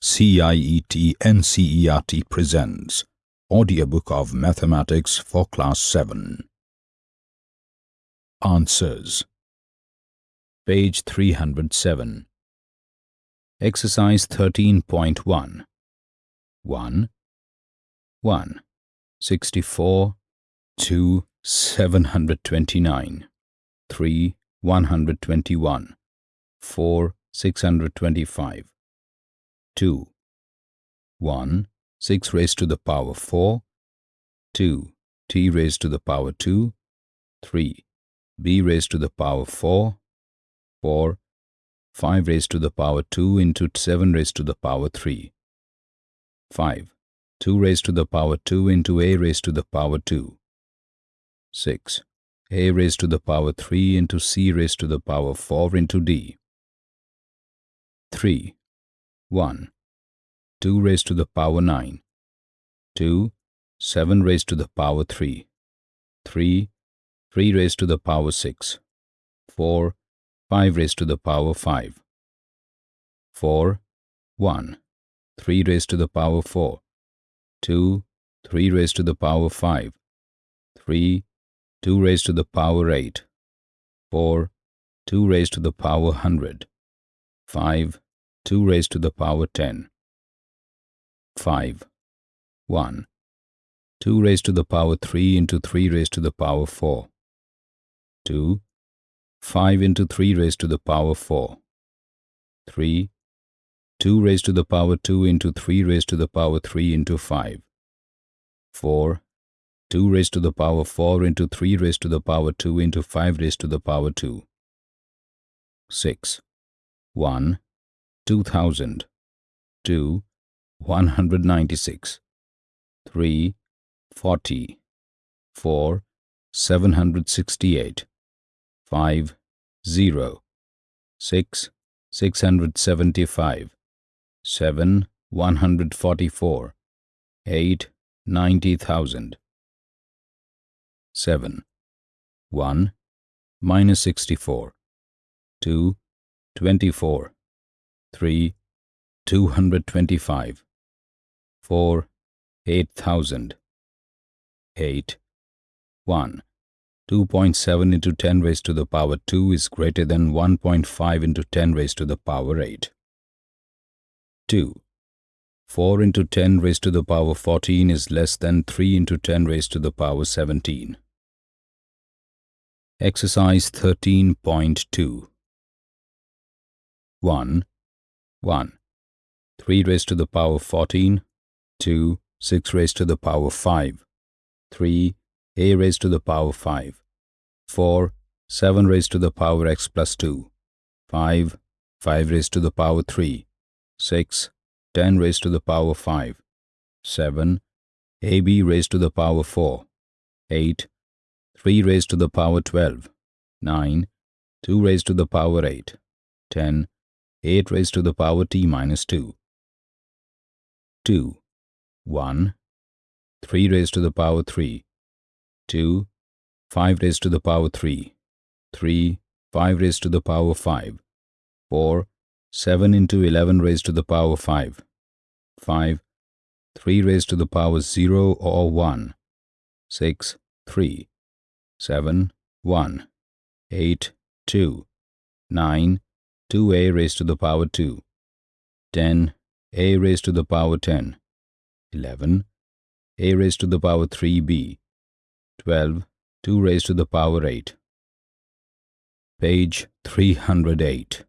CIET NCERT presents Audiobook of Mathematics for Class 7 Answers. Page 307 Exercise 13.1 1 1 64 2 729 3 121 4 625 2 1 6 raised to the power 4 2 t raised to the power 2 3 b raised to the power 4 4 5 raised to the power 2 into 7 raised to the power 3 5 2 raised to the power 2 into a raised to the power 2 6 a raised to the power 3 into c raised to the power 4 into d. 3 1 2 raised to the power 9 2 7 raised to the power 3 3 3 raised to the power 6 4 5 raised to the power 5 4 1 3 raised to the power 4 2 3 raised to the power 5 3 2 raised to the power 8 4 2 raised to the power 100 5 2 raised to the power 10 5 1 2 raised to the power 3 into 3 raised to the power 4 2 5 into 3 raised to the power 4 3 2 raised to the power 2 into 3 raised to the power 3 into 5 4 2 raised to the power 4 into 3 raised to the power 2 into 5 raised to the power 2 6 1 2000 2 196 3 40 4 768 5 0 6 675 7 144 8 90,000 7 1 minus 64 2 24 3 225 4 8000 8 1 2.7 into 10 raised to the power 2 is greater than 1.5 into 10 raised to the power 8 2 4 into 10 raised to the power 14 is less than 3 into 10 raised to the power 17 Exercise 13.2 1 1 3 raised to the power 14 2 6 raised to the power 5 3 a raised to the power 5 4 7 raised to the power x plus 2 5 5 raised to the power 3 6 10 raised to the power 5 7 ab raised to the power 4 8 3 raised to the power 12 9 2 raised to the power 8 10 8 raised to the power t minus 2 2 1 3 raised to the power 3 2 5 raised to the power 3 3 5 raised to the power 5 4 7 into 11 raised to the power 5 5 3 raised to the power 0 or 1 6 3 7 1 8 2 9 2a raised to the power 2 10 a raised to the power 10 11 a raised to the power 3b 12 2 raised to the power 8 page 308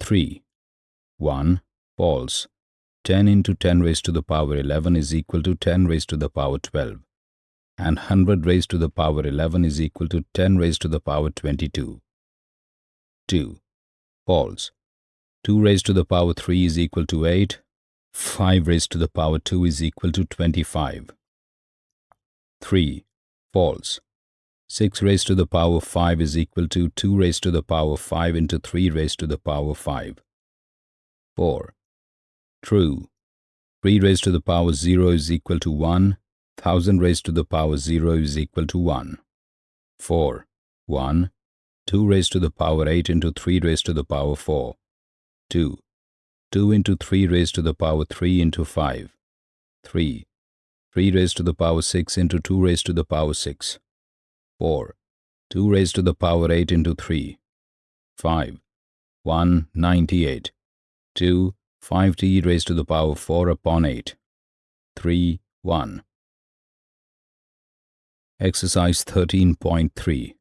3 1 false. 10 into 10 raised to the power 11 is equal to 10 raised to the power 12 and 100 raised to the power 11 is equal to 10 raised to the power 22 2 false. 2 raised to the power 3 is equal to 8 5 raised to the power 2 is equal to 25 3 false. 6 raised to the power 5 is equal to 2 raised to the power 5 into 3 raised to the power 5 4 true. 3 raised to the power 0 is equal to 1 1000 raised to the power 0 is equal to 1 4 1 2 raised to the power 8 into 3 raised to the power 4 2 2 into 3 raised to the power 3 into 5. 3. 3 raised to the power 6 into 2 raised to the power 6. 4. 2 raised to the power 8 into 3. 5. 198. 2. 5t raised to the power 4 upon 8. 3. 1. Exercise 13.3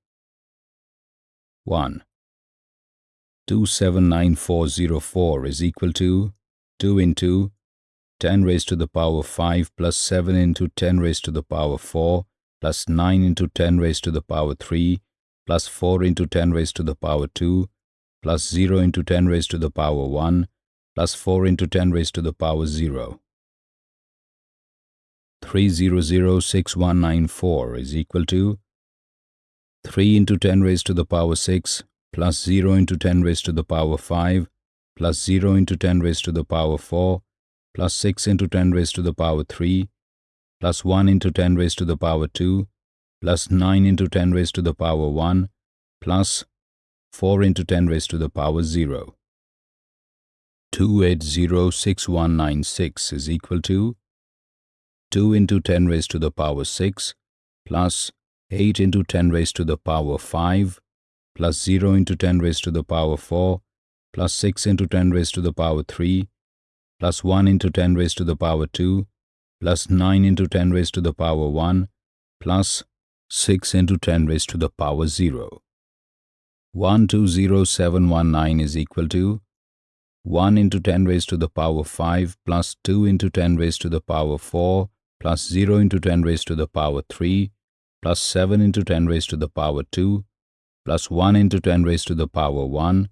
1. 279404 is equal to 2 into 10 raised to the power 5 plus 7 into 10 raised to the power 4 plus 9 into 10 raised to the power 3 plus 4 into 10 raised to the power 2 plus 0 into 10 raised to the power 1 plus 4 into 10 raised to the power 0. 3006194 is equal to 3 into 10 raised to the power 6 plus 0 into 10 raised to the power 5 plus 0 into 10 raised to the power 4 plus 6 into 10 raised to the power 3 plus 1 into 10 raised to the power 2 plus 9 into 10 raised to the power 1 plus 4 into 10 raised to the power 0. 2806196 is equal to 2 into 10 raised to the power 6 plus 8 into 10 raised to the power 5 plus 0 into 10 raised to the power 4 plus 6 into 10 raised to the power 3 plus 1 into 10 raised to the power 2 plus 9 into 10 raised to the power 1 plus 6 into 10 raised to the power 0. 120719 is equal to 1 into 10 raised to the power 5 plus 2 into 10 raised to the power 4 plus 0 into 10 raised to the power 3 plus 7 into 10 raised to the power 2 plus 1 into 10 raised to the power 1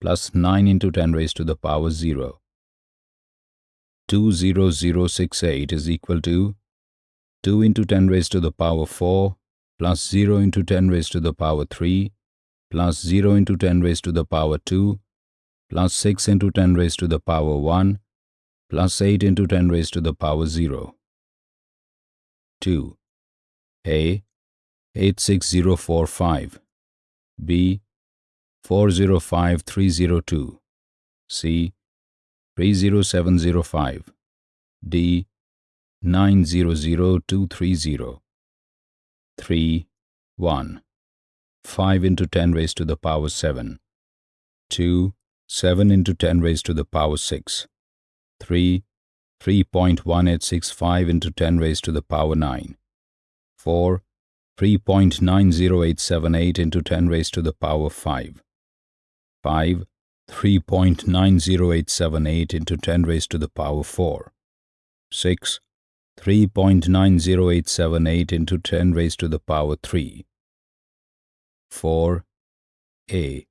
plus 9 into 10 raised to the power 0. 20068 is equal to 2 into 10 raised to the power 4 plus 0 into 10 raised to the power 3 plus 0 into 10 raised to the power 2 plus 6 into 10 raised to the power 1 plus 8 into 10 raised to the power 0. 2. A. 86045 B. 405302 C. 30705 D. 900230 3. 1. 5 into 10 raised to the power 7 2. 7 into 10 raised to the power 6 3. 3.1865 into 10 raised to the power 9 4. 3.90878 into 10 raised to the power 5 5. 3.90878 into 10 raised to the power 4 6. 3.90878 into 10 raised to the power 3 4. A.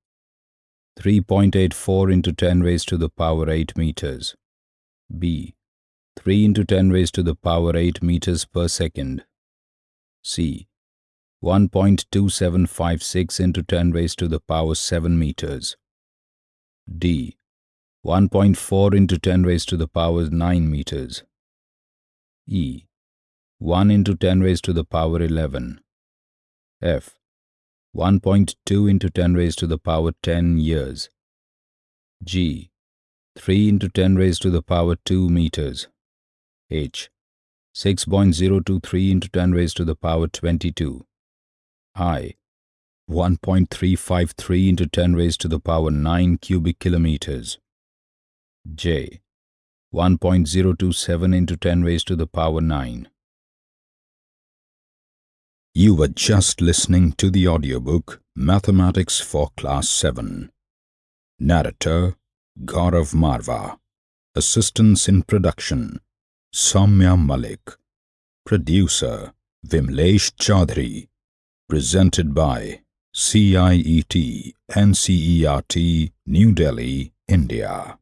3.84 into 10 raised to the power 8 meters. B. 3 into 10 raised to the power 8 meters per second. C. 1.2756 into 10 raised to the power 7 meters. D. 1.4 into 10 raised to the power 9 meters. E. 1 into 10 raised to the power 11. F. 1.2 into 10 raised to the power 10 years. G. 3 into 10 raised to the power 2 meters. H. 6.023 into 10 raised to the power 22. I. 1.353 into 10 raised to the power 9 cubic kilometers. J. 1.027 into 10 raised to the power 9. You were just listening to the audiobook Mathematics for Class 7. Narrator Gaurav Marva. Assistance in production Soumya Malik. Producer Vimlesh Chaudhary. Presented by CIET NCERT New Delhi, India.